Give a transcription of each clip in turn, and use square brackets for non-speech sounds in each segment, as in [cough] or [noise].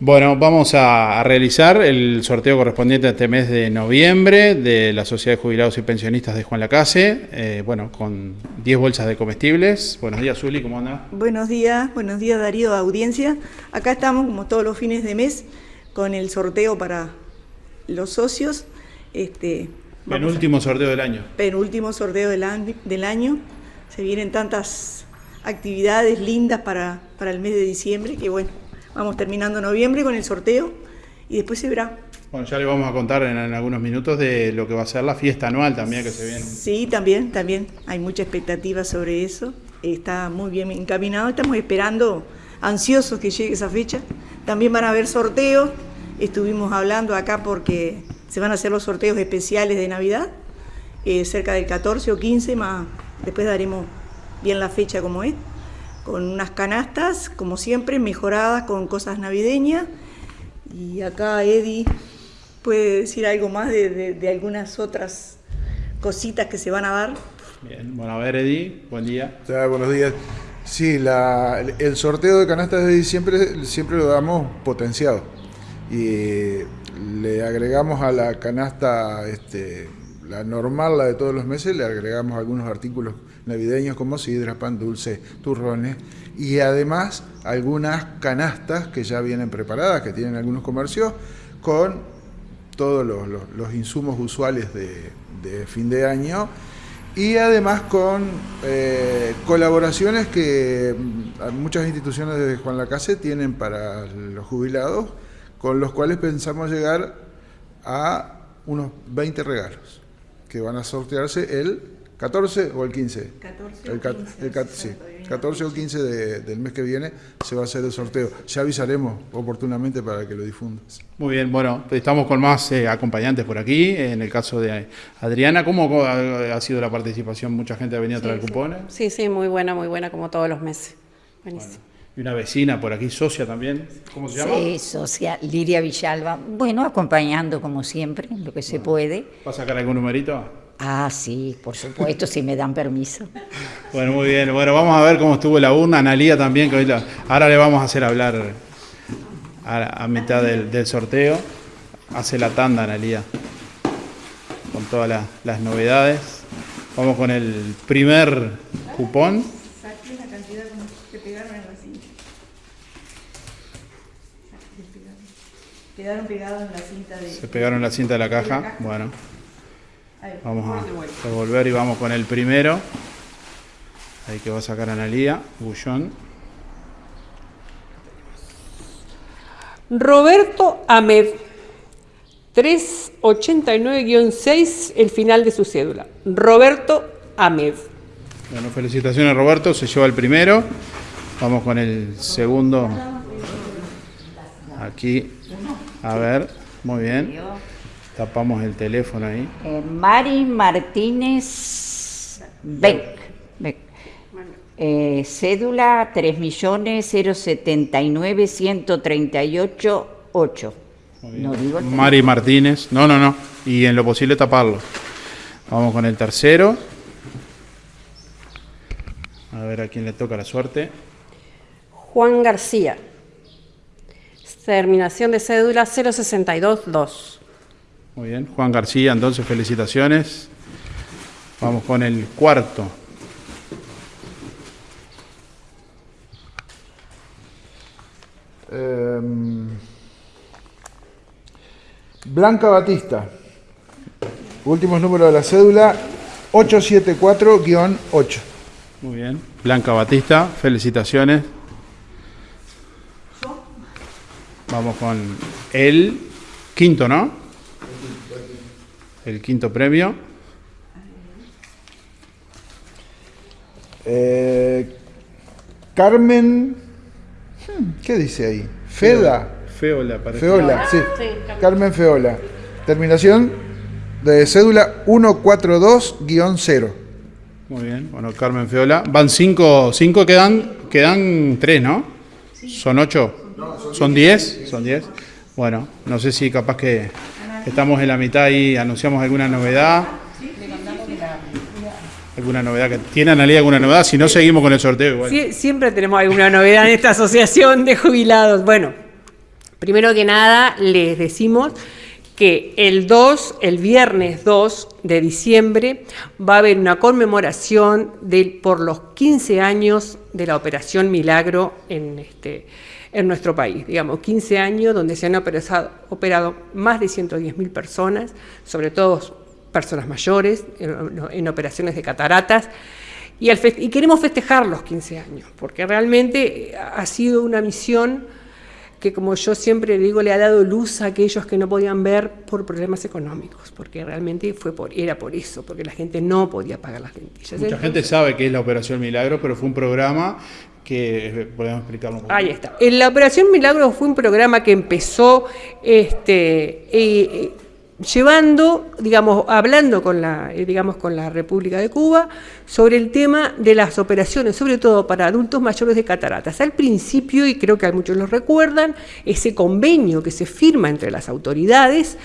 Bueno, vamos a, realizar el sorteo correspondiente a este mes de noviembre de la Sociedad de Jubilados y Pensionistas de Juan Lacase, eh, bueno, con 10 bolsas de comestibles. Buenos días, Zuli, ¿cómo anda? Buenos días, buenos días, Darío, audiencia. Acá estamos, como todos los fines de mes, con el sorteo para los socios. Este, penúltimo sorteo del año. Penúltimo sorteo del, del año. Se vienen tantas actividades lindas para, para el mes de diciembre que, bueno, Vamos terminando noviembre con el sorteo y después se verá. Bueno, ya le vamos a contar en, algunos minutos de lo que va a ser la fiesta anual también que se viene. Sí, también, también. Hay mucha expectativa sobre eso. Está muy bien encaminado. Estamos esperando, ansiosos que llegue esa fecha. También van a haber sorteos. Estuvimos hablando acá porque se van a hacer los sorteos especiales de Navidad, eh, cerca del 14 o 15, más después daremos bien la fecha como es con unas canastas, como siempre, mejoradas con cosas navideñas. Y acá Eddie puede decir algo más de, algunas otras cositas que se van a dar. Bien, bueno, a ver Eddie, buen día. buenos días. Sí, el sorteo de canastas de diciembre siempre lo damos potenciado. Y le agregamos a la canasta este, la normal, la de todos los meses, le agregamos algunos artículos navideños como sidra, pan dulce, turrones y además algunas canastas que ya vienen preparadas, que tienen algunos comercios, con todos los, insumos usuales de, fin de año y además con eh, colaboraciones que mm, muchas instituciones de Juan Lacase tienen para los jubilados, con los cuales pensamos llegar a unos 20 regalos que van a sortearse el 14 o el 15. 14 el, 15, sí, 14 o 15 del mes que viene se va a hacer el sorteo. Ya avisaremos oportunamente para que lo difundas. Muy bien, bueno, estamos con más eh, acompañantes por aquí. En el caso de Adriana, ¿cómo ha sido la participación? ¿Mucha gente ha venido a traer cupones? Sí, sí, muy buena, muy buena, como todos los meses. Buenísimo. Y una vecina por aquí, socia también. ¿Cómo se llama? Sí, socia, Liria Villalba. Bueno, acompañando como siempre, lo que se puede. ¿Va a sacar algún numerito? Ah, sí, por supuesto, si me dan permiso. [laughs] Bueno, muy bien. Bueno, vamos a ver cómo estuvo la urna. Analía también, que ahora le vamos a hacer hablar a, mitad del, sorteo. Hace la tanda, Analía, con todas las novedades. Vamos con el primer cupón. Quedaron pegados en la cinta de... Se pegaron en la cinta de la caja. Bueno. Vamos a devolver y vamos con el primero. Ahí que va a sacar Analía, Bullón. Roberto Ahmed, 389-6, el final de su cédula. Roberto Ahmed. Bueno, felicitaciones Roberto, se lleva el primero. Vamos con el segundo. Aquí a ver, muy bien. Tapamos el teléfono ahí. Eh, Mari Martínez Beck. Eh, cédula 3.079.138.8. No digo Mari Martínez. No, no, no. Y en lo posible taparlo. Vamos con el tercero. A ver a quién le toca la suerte. Juan García. Terminación de cédula 0622. Muy bien, Juan García, entonces felicitaciones. Vamos con el cuarto. Em, Blanca Batista. Últimos números de la cédula 874-8. Muy bien. Blanca Batista, felicitaciones. Vamos con el quinto, ¿no? El quinto premio. Eh, Carmen, hmm, ¿qué dice ahí? Feda. Feola, parece. Feola, sí. Carmen Feola. Terminación de cédula 142-0. Muy bien, bueno, Carmen Feola. Van cinco, cinco quedan, quedan tres, ¿no? Son ocho. ¿Son 10? ¿Son 10? Bueno, no sé si capaz que estamos en la mitad y anunciamos alguna novedad. ¿Alguna novedad? que ¿Tiene Analia alguna novedad? Si no, seguimos con el sorteo igual. siempre tenemos alguna novedad en esta asociación de jubilados. Bueno, Primero que nada, les decimos que el 2, el viernes 2 de diciembre, va a haber una conmemoración de, por los 15 años de la Operación Milagro en, este, en nuestro país. Digamos, 15 años donde se han operado, operado más de 110.000 personas, sobre todo personas mayores, en, en operaciones de cataratas, y, al y, queremos festejar los 15 años, porque realmente ha sido una misión que como yo siempre digo, le ha dado luz a aquellos que no podían ver por problemas económicos, porque realmente fue por, era por eso, porque la gente no podía pagar las lentillas. Mucha gente sabe que es la Operación Milagro, pero fue un programa que podemos explicarlo un poco. Ahí está. La Operación Milagro fue un programa que empezó este, eh, llevando, digamos, hablando con la, eh, digamos, con la República de Cuba sobre el tema de las operaciones, sobre todo para adultos mayores de cataratas. Al principio, y creo que muchos lo recuerdan, ese convenio que se firma entre las autoridades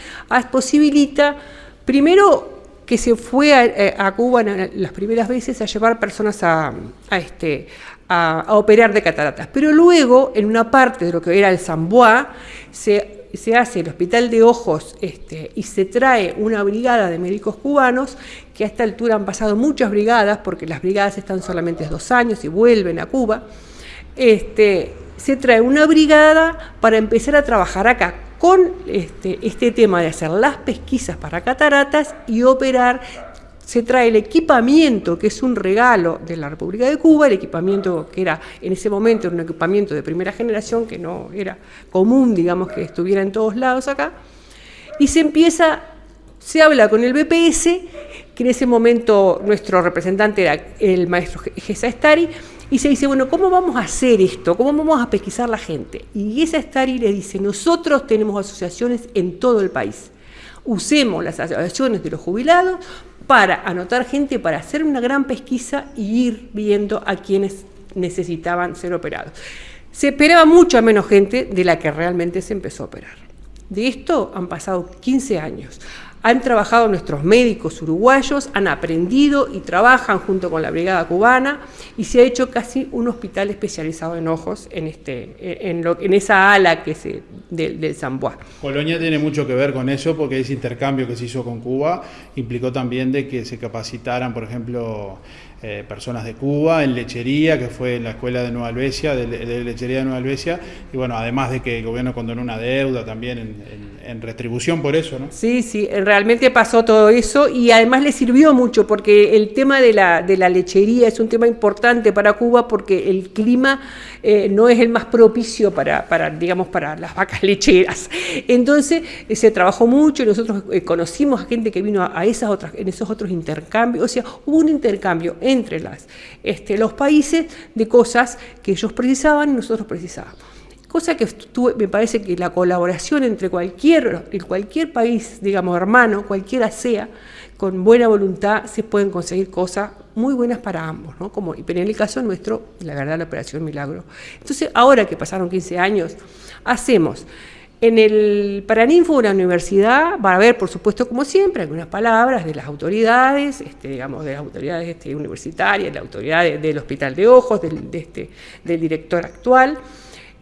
posibilita, primero, que se fue a, eh, Cuba las primeras veces a llevar personas a, este, a, operar de cataratas, pero luego, en una parte de lo que era el Zamboa, se se hace el Hospital de Ojos este, y se trae una brigada de médicos cubanos, que a esta altura han pasado muchas brigadas, porque las brigadas están solamente dos años y vuelven a Cuba, este, se trae una brigada para empezar a trabajar acá con este, este tema de hacer las pesquisas para cataratas y operar se trae el equipamiento, que es un regalo de la República de Cuba, el equipamiento que era en ese momento un equipamiento de primera generación, que no era común, digamos, que estuviera en todos lados acá, y se empieza, se habla con el BPS, que en ese momento nuestro representante era el maestro Gesa Estari, y se dice, bueno, ¿cómo vamos a hacer esto? ¿Cómo vamos a pesquisar la gente? Y Gesa Estari le dice, nosotros tenemos asociaciones en todo el país. Usemos las asociaciones de los jubilados para anotar gente, para hacer una gran pesquisa y ir viendo a quienes necesitaban ser operados. Se esperaba mucha menos gente de la que realmente se empezó a operar. De esto han pasado 15 años. Han trabajado nuestros médicos uruguayos, han aprendido y trabajan junto con la Brigada Cubana y se ha hecho casi un hospital especializado en ojos en, este, en, lo, en esa ala que se, del, del Zamboa. Colonia tiene mucho que ver con eso porque ese intercambio que se hizo con Cuba implicó también de que se capacitaran, por ejemplo, eh, personas de Cuba en lechería, que fue en la escuela de Nueva Albesia, de, lechería de Nueva Albesia, y bueno, además de que el gobierno condonó una deuda también en, retribución por eso, ¿no? Sí, sí, realmente pasó todo eso y además le sirvió mucho porque el tema de la, de la lechería es un tema importante para Cuba porque el clima eh, no es el más propicio para, para, digamos, para las vacas [laughs] lecheras. Entonces eh, se trabajó mucho y nosotros conocimos a gente que vino a, esas otras, en esos otros intercambios, o sea, hubo un intercambio entre las, este, los países de cosas que ellos precisaban y nosotros precisábamos. Cosa que me parece que la colaboración entre cualquier, cualquier país, digamos, hermano, cualquiera sea, con buena voluntad se pueden conseguir cosas muy buenas para ambos, ¿no? Como, pero en el caso nuestro, la verdad, la Operación Milagro. Entonces, ahora que pasaron 15 años, hacemos en el Paraninfo de la universidad va a haber, por supuesto, como siempre, algunas palabras de las autoridades, este, digamos, de las autoridades este, universitarias, de la autoridad del Hospital de Ojos, del, este, del director actual.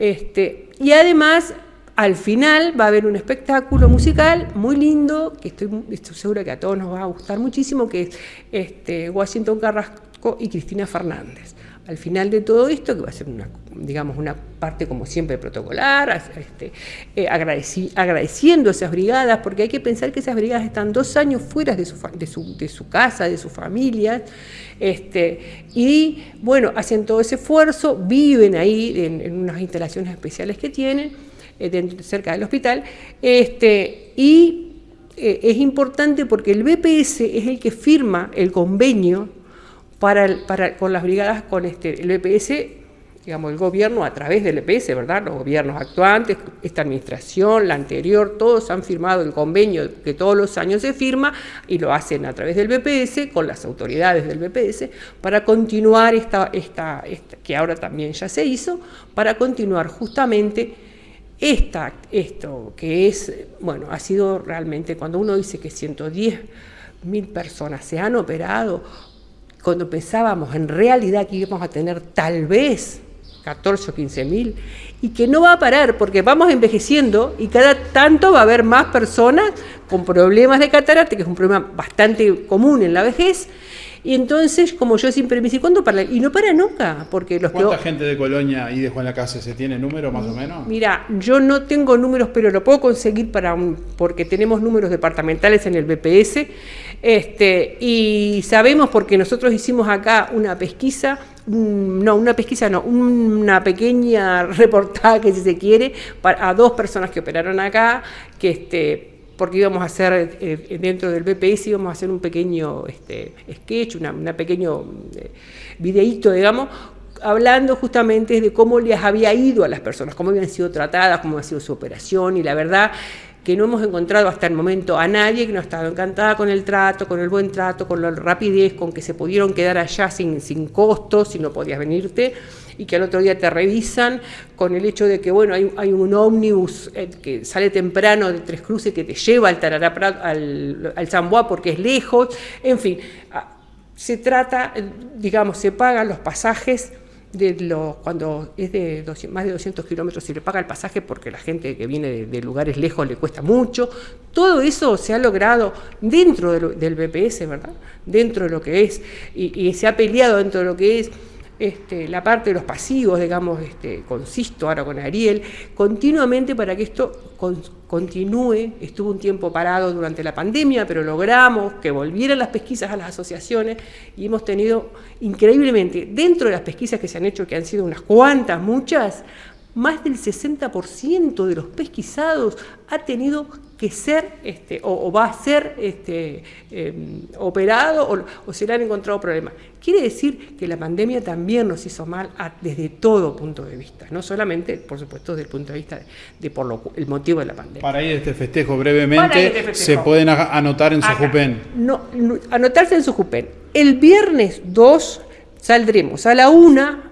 Este, y además, al final va a haber un espectáculo musical muy lindo, que estoy, estoy segura que a todos nos va a gustar muchísimo, que es este, Washington Carrasco y Cristina Fernández al final de todo esto, que va a ser una, digamos, una parte como siempre protocolar, este, eh, agradeciendo a esas brigadas, porque hay que pensar que esas brigadas están dos años fuera de su, de su, casa, de su familia, este, y bueno, hacen todo ese esfuerzo, viven ahí en, unas instalaciones especiales que tienen, eh, cerca del hospital, este, y eh, es importante porque el BPS es el que firma el convenio para, con las brigadas, con este, el EPS, digamos, el gobierno a través del EPS, ¿verdad? Los gobiernos actuantes, esta administración, la anterior, todos han firmado el convenio que todos los años se firma y lo hacen a través del BPS, con las autoridades del BPS, para continuar esta, esta, que ahora también ya se hizo, para continuar justamente esta, esto que es, bueno, ha sido realmente, cuando uno dice que 110 mil personas se han operado, cuando pensábamos en realidad que íbamos a tener tal vez 14 o 15 mil, y que no va a parar porque vamos envejeciendo y cada tanto va a haber más personas con problemas de catarata, que es un problema bastante común en la vejez, y entonces, como yo siempre me dice, ¿cuándo para? Y no para nunca, porque los ¿Cuánta que... gente de Colonia y de Juan Lacase se tiene número más o menos? Mira, yo no tengo números, pero lo puedo conseguir para un, porque tenemos números departamentales en el BPS. Este, y sabemos porque nosotros hicimos acá una pesquisa, no, una pesquisa no, una pequeña [laughs] reportaje, si se quiere, para, a dos personas que operaron acá, que este, porque íbamos a hacer eh, dentro del BPS, íbamos a hacer un pequeño este, sketch, una, una pequeño eh, videíto, digamos, hablando justamente de cómo les había ido a las personas, cómo habían sido tratadas, cómo había sido su operación, y la verdad que no hemos encontrado hasta el momento a nadie que no ha estado encantada con el trato, con el buen trato, con la rapidez, con que se pudieron quedar allá sin, sin costos, si no podías venirte y que al otro día te revisan, con el hecho de que bueno, hay, hay un ómnibus eh, que sale temprano de Tres Cruces que te lleva al Tarará Prat- al, al Bois porque es lejos, en fin, ah, se trata, eh, digamos, se pagan los pasajes de los, cuando es de 200 más de 200 kilómetros se le paga el pasaje porque la gente que viene de, lugares lejos le cuesta mucho. Todo eso se ha logrado dentro de lo- del BPS, ¿verdad? Dentro de lo que es, y se ha peleado dentro de lo que es este, la parte de los pasivos, digamos, este, con Sisto, ahora con Ariel, continuamente para que esto con- continúe. Estuvo un tiempo parado durante la pandemia, pero logramos que volvieran las pesquisas a las asociaciones y hemos tenido increíblemente, dentro de las pesquisas que se han hecho, que han sido unas cuantas, muchas, más del 60% de los pesquisados ha tenido que ser este, o, o va a ser este, eh, operado o, o se le han encontrado problemas. Quiere decir que la pandemia también nos hizo mal a- desde todo punto de vista, no solamente, por supuesto, desde el punto de vista de, de por lo el motivo de la pandemia. Para ir a este festejo brevemente, este festejo. se pueden anotar en su Acá. Jupen. No, no, anotarse en su Jupen. El viernes 2 saldremos a la una,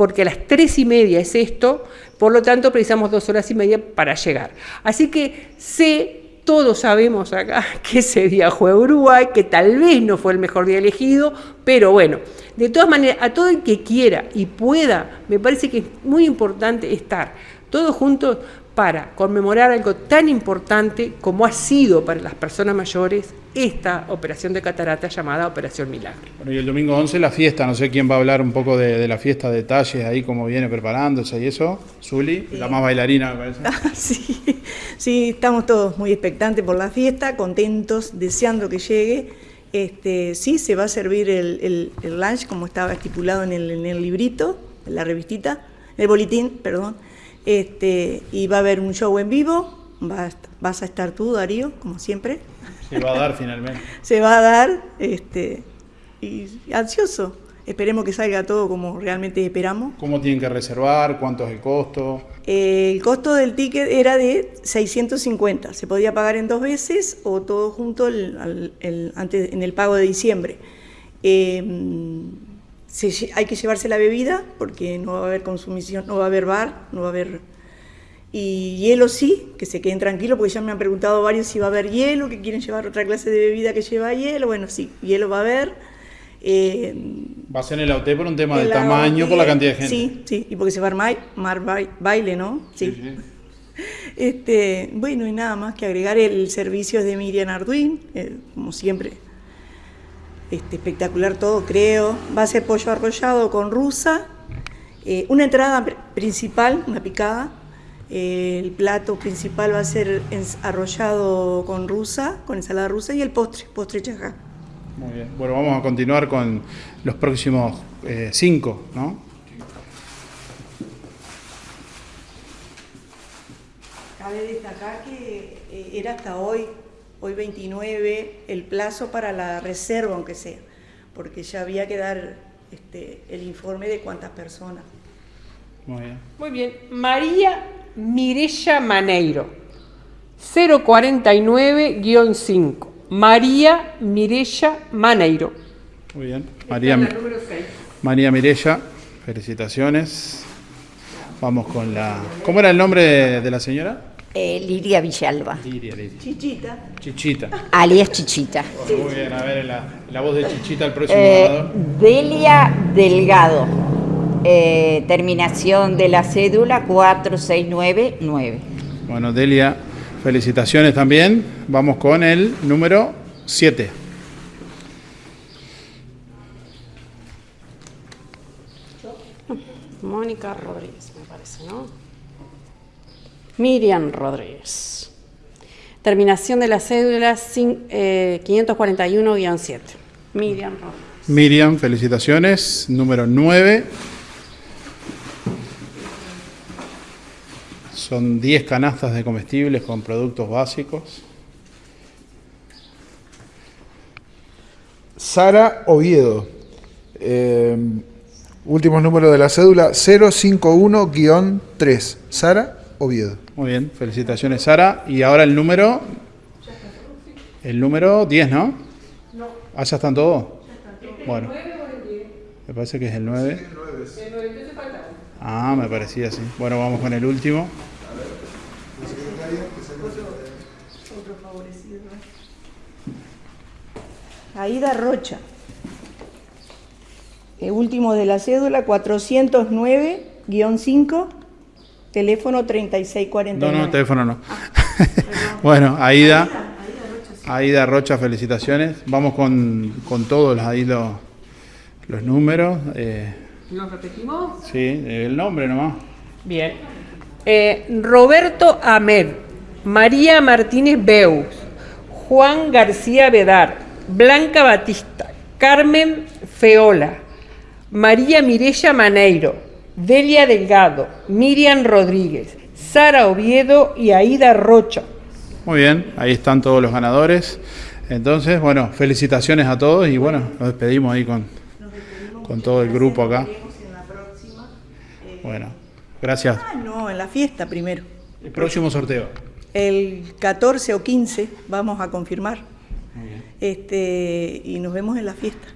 porque a las tres y media es esto, por lo tanto precisamos dos horas y media para llegar. Así que sé, todos sabemos acá [laughs] que ese día juega Uruguay, que tal vez no fue el mejor día elegido, pero bueno, de todas maneras, a todo el que quiera y pueda, me parece que es muy importante estar todos juntos para conmemorar algo tan importante como ha sido para las personas mayores esta operación de catarata llamada Operación Milagro. Bueno, y el domingo 11 la fiesta, no sé quién va a hablar un poco de, de la fiesta, detalles ahí, cómo viene preparándose y eso. Zuli, la más bailarina, me parece. [laughs] Sí, sí, estamos todos muy expectantes por la fiesta, contentos, deseando que llegue. Este, sí, se va a servir el, el- el lunch como estaba estipulado en el, en el librito, en la revistita, el boletín, perdón. Este, y va a haber un show en vivo, vas a estar tú, Darío, como siempre. Se va a dar finalmente. [laughs] Se va a dar, este, y ansioso. Esperemos que salga todo como realmente esperamos. ¿Cómo tienen que reservar? ¿Cuánto es el costo? Eh, el costo del ticket era de 650. Se podía pagar en dos veces o todo junto el- al- el- antes, en el pago de diciembre. Eh, se hay que llevarse la bebida porque no va a haber consumición, no va a haber bar, no va a haber... Y hielo sí, que se queden tranquilos porque ya me han preguntado varios si va a haber hielo, que quieren llevar otra clase de bebida que lleva hielo. Bueno, sí, hielo va a haber. Eh, Va a ser en el hotel por un tema de tamaño, por la cantidad de gente. Sí, sí, y porque se va a armar, mar bai- baile, ¿no? Sí, sí. Este, bueno, y nada más que agregar el servicio de Miriam Arduin, eh, como siempre. Este, espectacular todo, creo. Va a ser pollo arrollado con rusa, eh, una entrada pr- principal, una picada. eh, el plato principal va a ser arrollado con rusa, con ensalada rusa, y el postre, postre chajá. Muy bien. Bueno, vamos a continuar con los próximos eh, cinco, ¿no? Cabe destacar que era hasta hoy, hoy 29, el plazo para la reserva, aunque sea, porque ya había que dar este, el informe de cuántas personas. Muy bien. Muy bien, María Mirella Maneiro, 049-5. María Mirella Maneiro. Muy bien. María, María Mirella, felicitaciones. Vamos con la. ¿Cómo era el nombre de, de la señora? Eh, Lidia Villalba, Lidia. Chichita, Chichita. alias Chichita. Muy bien, a ver la, la voz de Chichita, el próximo Eh, ganador. Delia Delgado. eh, terminación de la cédula 4699. Bueno, Delia, felicitaciones también. Vamos con el número 7. Mónica Rodríguez, me parece, ¿no? Miriam Rodríguez. Terminación de la cédula eh, 541-7. Miriam Rodríguez. Miriam, felicitaciones. Número 9. Son 10 canastas de comestibles con productos básicos. Sara Oviedo. Eh, últimos números de la cédula 051-3. Sara Oviedo. Muy bien, felicitaciones Sara. Y ahora el número... El número 10, ¿no? No. Ah, ya están todos. Bueno. Me parece que es el 9. Ah, me parecía así. Bueno, vamos con el último. Aida Rocha. El último de la cédula, 409-5, teléfono No, 3649. no, teléfono no. [laughs] bueno, Aida. Aida Rocha, felicitaciones. Vamos con, con todos ahí los, los números. Eh, ¿Lo repetimos? sí, el nombre nomás. Bien. Eh, Roberto Amer, María Martínez Beus, Juan García Bedar, Blanca Batista, Carmen Feola, María Mirella Maneiro, Delia Delgado, Miriam Rodríguez, Sara Oviedo y Aida Rocha. Muy bien, ahí están todos los ganadores. Entonces, bueno, felicitaciones a todos y bueno, nos despedimos ahí con, con todo el grupo acá. Bueno, gracias. Ah, no, en la fiesta primero. El próximo sorteo. El 14 o 15 vamos a confirmar. Este, y nos vemos en la fiesta.